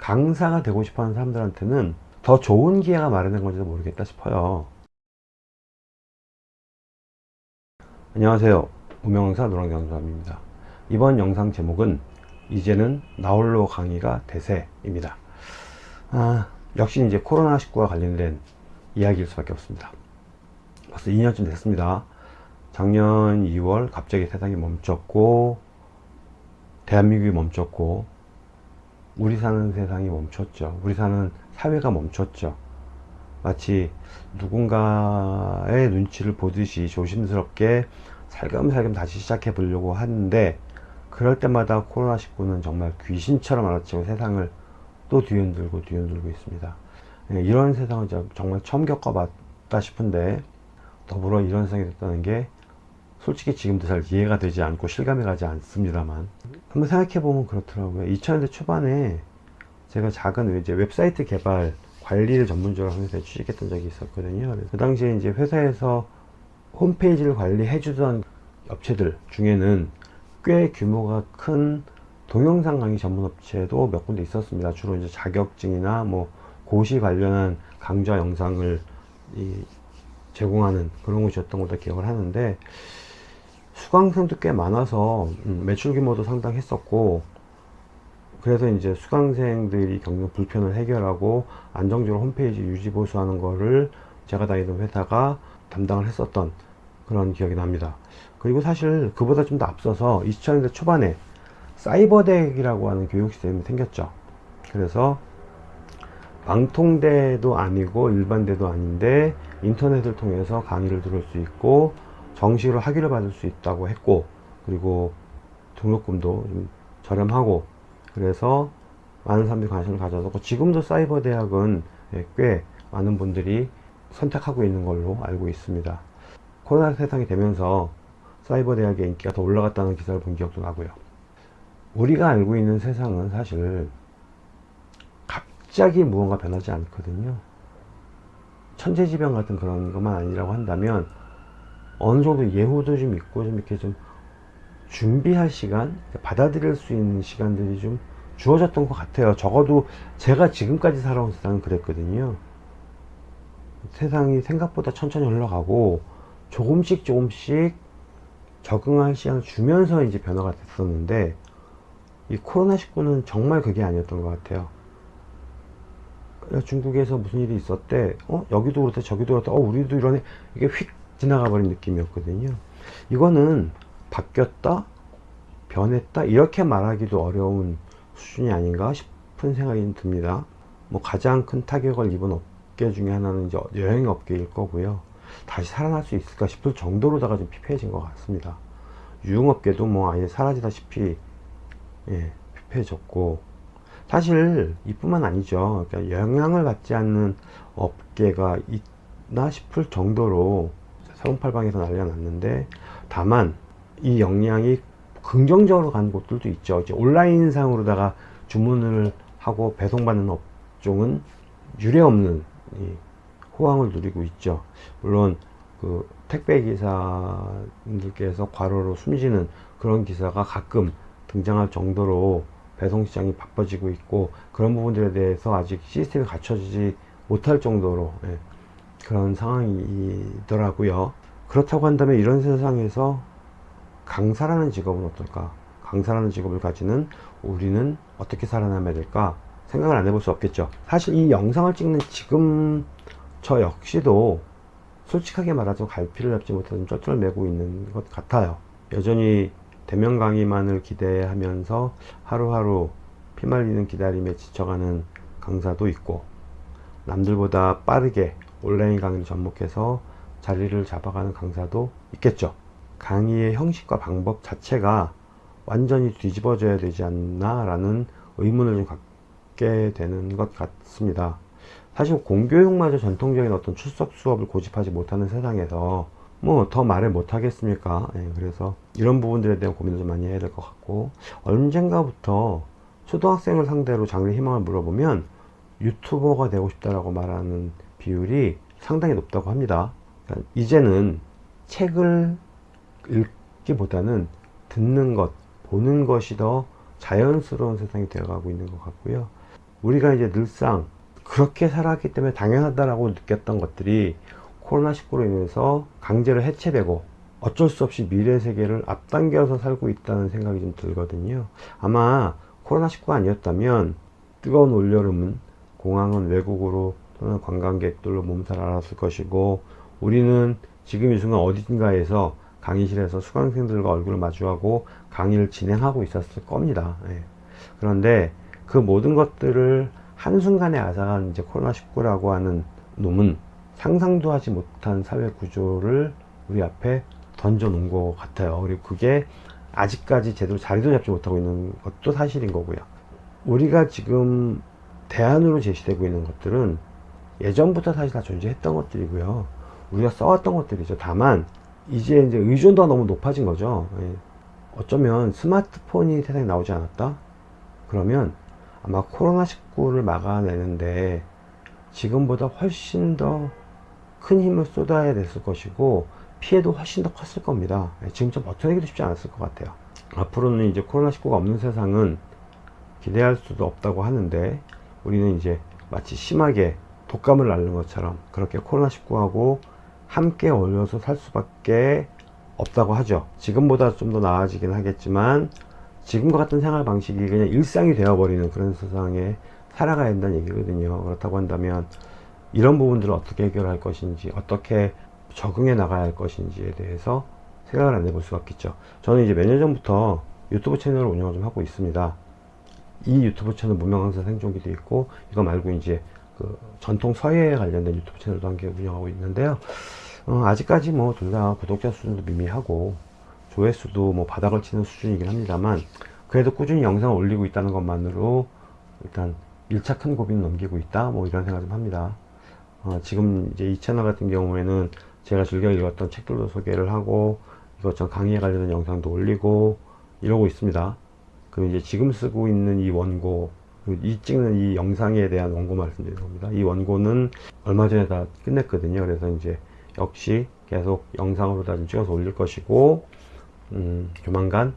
강사가 되고 싶어하는 사람들한테는 더 좋은 기회가 마련된 건지도 모르겠다 싶어요. 안녕하세요. 무명강사 노랑강사입니다. 이번 영상 제목은 이제는 나홀로 강의가 대세입니다. 아, 역시 이제 코로나19와 관련된 이야기일 수밖에 없습니다. 벌써 2년쯤 됐습니다. 작년 2월 갑자기 세상이 멈췄고 대한민국이 멈췄고 우리 사는 세상이 멈췄죠. 우리 사는 사회가 멈췄죠. 마치 누군가의 눈치를 보듯이 조심스럽게 살금살금 다시 시작해 보려고 하는데 그럴 때마다 코로나19는 정말 귀신처럼 알아치고 세상을 또 뒤흔들고 뒤흔들고 있습니다. 예, 이런 세상을 정말 처음 겪어봤다 싶은데 더불어 이런 세상이 됐다는 게 솔직히 지금도 잘 이해가 되지 않고 실감이 가지 않습니다만. 한번 생각해 보면 그렇더라고요. 2000년대 초반에 제가 작은 이제 웹사이트 개발 관리를 전문적으로 회사에 취직했던 적이 있었거든요. 그 당시에 이제 회사에서 홈페이지를 관리해 주던 업체들 중에는 꽤 규모가 큰 동영상 강의 전문 업체도 몇 군데 있었습니다. 주로 이제 자격증이나 뭐 고시 관련한 강좌 영상을 제공하는 그런 곳이었던 걸로 기억을 하는데 수강생도 꽤 많아서 음, 매출 규모도 상당했었고 그래서 이제 수강생들이 겪는 불편을 해결하고 안정적으로 홈페이지 유지 보수하는 거를 제가 다니던 회사가 담당을 했었던 그런 기억이 납니다. 그리고 사실 그보다 좀 더 앞서서 2000년대 초반에 사이버덱이라고 하는 교육 시스템이 생겼죠. 그래서 방통대도 아니고 일반대도 아닌데 인터넷을 통해서 강의를 들을 수 있고 정식으로 학위를 받을 수 있다고 했고 그리고 등록금도 좀 저렴하고 그래서 많은 사람들이 관심을 가져서 지금도 사이버 대학은 예, 꽤 많은 분들이 선택하고 있는 걸로 알고 있습니다. 코로나 세상이 되면서 사이버 대학의 인기가 더 올라갔다는 기사를 본 기억도 나고요. 우리가 알고 있는 세상은 사실 갑자기 무언가 변하지 않거든요. 천재지변 같은 그런 것만 아니라고 한다면 어느 정도 예후도 좀 있고 좀 이렇게 좀 준비할 시간 받아들일 수 있는 시간들이 좀 주어졌던 것 같아요. 적어도 제가 지금까지 살아온 세상은 그랬거든요. 세상이 생각보다 천천히 흘러가고 조금씩 조금씩 적응할 시간을 주면서 이제 변화가 됐었는데 이 코로나19는 정말 그게 아니었던 것 같아요. 중국에서 무슨 일이 있었대? 어? 여기도 그렇다 저기도 그렇다 어 우리도 이러네. 이게 휙 지나가 버린 느낌이었거든요. 이거는 바뀌었다? 변했다? 이렇게 말하기도 어려운 수준이 아닌가 싶은 생각이 듭니다. 뭐 가장 큰 타격을 입은 업계 중에 하나는 이제 여행 업계일 거고요. 다시 살아날 수 있을까 싶을 정도로다가 좀 피폐해진 것 같습니다. 유흥업계도 뭐 아예 사라지다시피 예, 피폐해졌고. 사실 이뿐만 아니죠. 그러니까 영향을 받지 않는 업계가 있나 싶을 정도로 사공팔방에서 난리가 났는데 다만 이 역량이 긍정적으로 가는 곳들도 있죠. 이제 온라인상으로다가 주문을 하고 배송받는 업종은 유례없는 호황을 누리고 있죠. 물론 그 택배 기사님들께서 과로로 숨지는 그런 기사가 가끔 등장할 정도로 배송시장이 바빠지고 있고 그런 부분들에 대해서 아직 시스템이 갖춰지지 못할 정도로 예, 그런 상황이더라고요. 그렇다고 한다면 이런 세상에서 강사라는 직업은 어떨까? 강사라는 직업을 가지는 우리는 어떻게 살아남아야 될까? 생각을 안 해볼 수 없겠죠. 사실 이 영상을 찍는 지금 저 역시도 솔직하게 말하자면 갈피를 잡지 못해서 쩔쩔 매고 있는 것 같아요. 여전히 대면 강의만을 기대하면서 하루하루 피말리는 기다림에 지쳐가는 강사도 있고 남들보다 빠르게 온라인 강의를 접목해서 자리를 잡아가는 강사도 있겠죠. 강의의 형식과 방법 자체가 완전히 뒤집어져야 되지 않나 라는 의문을 좀 갖게 되는 것 같습니다. 사실 공교육마저 전통적인 어떤 출석 수업을 고집하지 못하는 세상에서 뭐 더 말을 못 하겠습니까? 예, 그래서 이런 부분들에 대한 고민을 좀 많이 해야 될 것 같고 언젠가부터 초등학생을 상대로 장래 희망을 물어보면 유튜버가 되고 싶다라고 말하는 비율이 상당히 높다고 합니다 그러니까 이제는 책을 읽기보다는 듣는 것 보는 것이 더 자연스러운 세상이 되어가고 있는 것 같고요 우리가 이제 늘상 그렇게 살았기 때문에 당연하다라고 느꼈던 것들이 코로나19로 인해서 강제로 해체되고 어쩔 수 없이 미래 세계를 앞당겨서 살고 있다는 생각이 좀 들거든요. 아마 코로나19가 아니었다면 뜨거운 올여름은 공항은 외국으로 또는 관광객들로 몸살 알았을 것이고 우리는 지금 이 순간 어딘가에서 강의실에서 수강생들과 얼굴을 마주하고 강의를 진행하고 있었을 겁니다. 예. 그런데 그 모든 것들을 한순간에 앗아간 이제 코로나19라고 하는 놈은 상상도 하지 못한 사회 구조를 우리 앞에 던져 놓은 것 같아요. 그리고 그게 아직까지 제대로 자리도 잡지 못하고 있는 것도 사실인 거고요. 우리가 지금 대안으로 제시되고 있는 것들은 예전부터 사실 다 존재했던 것들이고요. 우리가 써왔던 것들이죠. 다만 이제 이제 의존도가 너무 높아진 거죠. 예. 어쩌면 스마트폰이 세상에 나오지 않았다? 그러면 아마 코로나19를 막아내는데 지금보다 훨씬 더 큰 힘을 쏟아야 됐을 것이고 피해도 훨씬 더 컸을 겁니다. 예, 지금 좀 버텨내기도 쉽지 않았을 것 같아요. 앞으로는 이제 코로나19가 없는 세상은 기대할 수도 없다고 하는데 우리는 이제 마치 심하게 독감을 앓는 것처럼 그렇게 코로나19하고 함께 어울려서 살 수밖에 없다고 하죠. 지금보다 좀 더 나아지긴 하겠지만 지금과 같은 생활 방식이 그냥 일상이 되어버리는 그런 세상에 살아가야 된다는 얘기거든요. 그렇다고 한다면 이런 부분들을 어떻게 해결할 것인지 어떻게 적응해 나가야 할 것인지에 대해서 생각을 안 해볼 수가 없겠죠. 저는 이제 몇 년 전부터 유튜브 채널을 운영을 좀 하고 있습니다. 이 유튜브 채널 문명강사 생존기도 있고 이거 말고 이제 그 전통 서예에 관련된 유튜브 채널도 한 개 운영하고 있는데요. 어, 아직까지 뭐 둘 다 구독자 수준도 미미하고 조회수도 뭐 바닥을 치는 수준이긴 합니다만 그래도 꾸준히 영상을 올리고 있다는 것만으로 일단 1차 큰 고비는 넘기고 있다 뭐 이런 생각 좀 합니다. 어, 지금 이제 이 채널 같은 경우에는 제가 즐겨 읽었던 책들도 소개를 하고 이것저것 강의에 관련된 영상도 올리고 이러고 있습니다. 그리고 이제 지금 쓰고 있는 이 원고 이 찍는 이 영상에 대한 원고 말씀드리는 겁니다. 이 원고는 얼마 전에 다 끝냈거든요. 그래서 이제 역시 계속 영상으로 다 찍어서 올릴 것이고 음, 조만간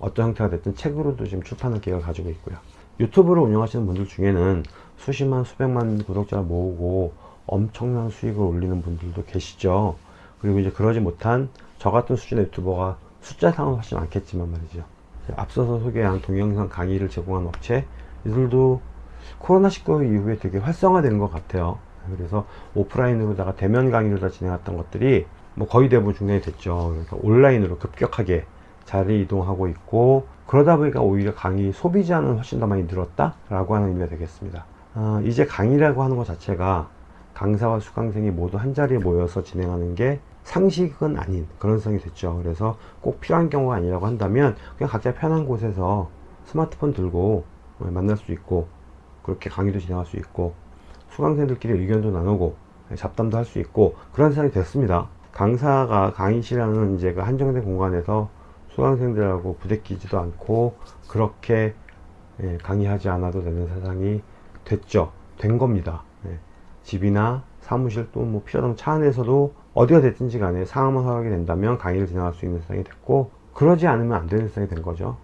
어떤 형태가 됐든 책으로도 지금 출판할 계획을 가지고 있고요. 유튜브를 운영하시는 분들 중에는 수십만 수백만 구독자를 모으고 엄청난 수익을 올리는 분들도 계시죠. 그리고 이제 그러지 못한 저 같은 수준의 유튜버가 숫자상은 훨씬 많겠지만 말이죠. 앞서서 소개한 동영상 강의를 제공한 업체 이들도 코로나19 이후에 되게 활성화된 것 같아요. 그래서 오프라인으로다가 대면 강의를 다 진행했던 것들이 뭐 거의 대부분 중단이 됐죠. 그러니까 온라인으로 급격하게 자리 이동하고 있고 그러다 보니까 오히려 강의 소비자는 훨씬 더 많이 늘었다 라고 하는 의미가 되겠습니다. 어, 이제 강의라고 하는 것 자체가 강사와 수강생이 모두 한 자리에 모여서 진행하는 게 상식은 아닌 그런 성이 됐죠. 그래서 꼭 필요한 경우가 아니라고 한다면 그냥 각자 편한 곳에서 스마트폰 들고 만날 수 있고 그렇게 강의도 진행할 수 있고 수강생들끼리 의견도 나누고 잡담도 할 수 있고 그런 세상이 됐습니다. 강사가 강의실이라는 이제 그 한정된 공간에서 수강생들하고 부대끼지도 않고 그렇게 예, 강의하지 않아도 되는 세상이 됐죠. 된 겁니다. 예. 집이나 사무실 또 뭐 필요하다면 차 안에서도 어디가 됐든지 간에 상황만 허락이 된다면 강의를 진행할 수 있는 세상이 됐고 그러지 않으면 안 되는 세상이 된 거죠.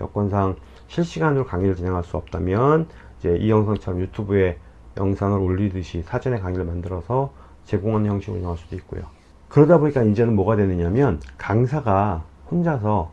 여건상 실시간으로 강의를 진행할 수 없다면 이제 이 영상처럼 유튜브에 영상을 올리듯이 사전에 강의를 만들어서 제공하는 형식으로 운영할 수도 있고요. 그러다 보니까 이제는 뭐가 되느냐면 강사가 혼자서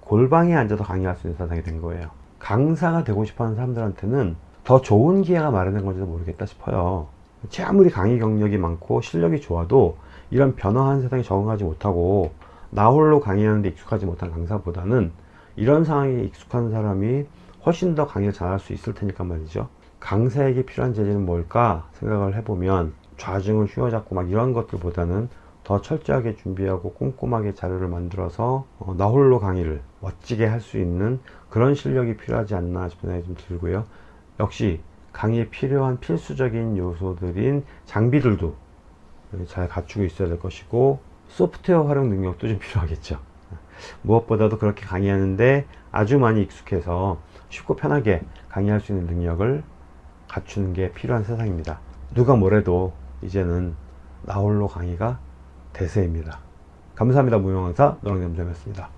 골방에 앉아서 강의할 수 있는 세상이 된 거예요. 강사가 되고 싶어 하는 사람들한테는 더 좋은 기회가 마련된 건지도 모르겠다 싶어요. 제 아무리 강의 경력이 많고 실력이 좋아도 이런 변화한 세상에 적응하지 못하고 나 홀로 강의하는 데 익숙하지 못한 강사보다는 이런 상황에 익숙한 사람이 훨씬 더 강의를 잘할 수 있을 테니까 말이죠. 강사에게 필요한 재질은 뭘까 생각을 해보면 좌증을 휘어잡고 막 이런 것들보다는 더 철저하게 준비하고 꼼꼼하게 자료를 만들어서 어, 나 홀로 강의를 멋지게 할 수 있는 그런 실력이 필요하지 않나 싶은 생각이 좀 들고요. 역시 강의에 필요한 필수적인 요소들인 장비들도 잘 갖추고 있어야 될 것이고 소프트웨어 활용 능력도 좀 필요하겠죠. 무엇보다도 그렇게 강의하는데 아주 많이 익숙해서 쉽고 편하게 강의할 수 있는 능력을 갖추는 게 필요한 세상입니다. 누가 뭐래도 이제는 나홀로 강의가 대세입니다. 감사합니다. 무용강사 노랑점점이었습니다.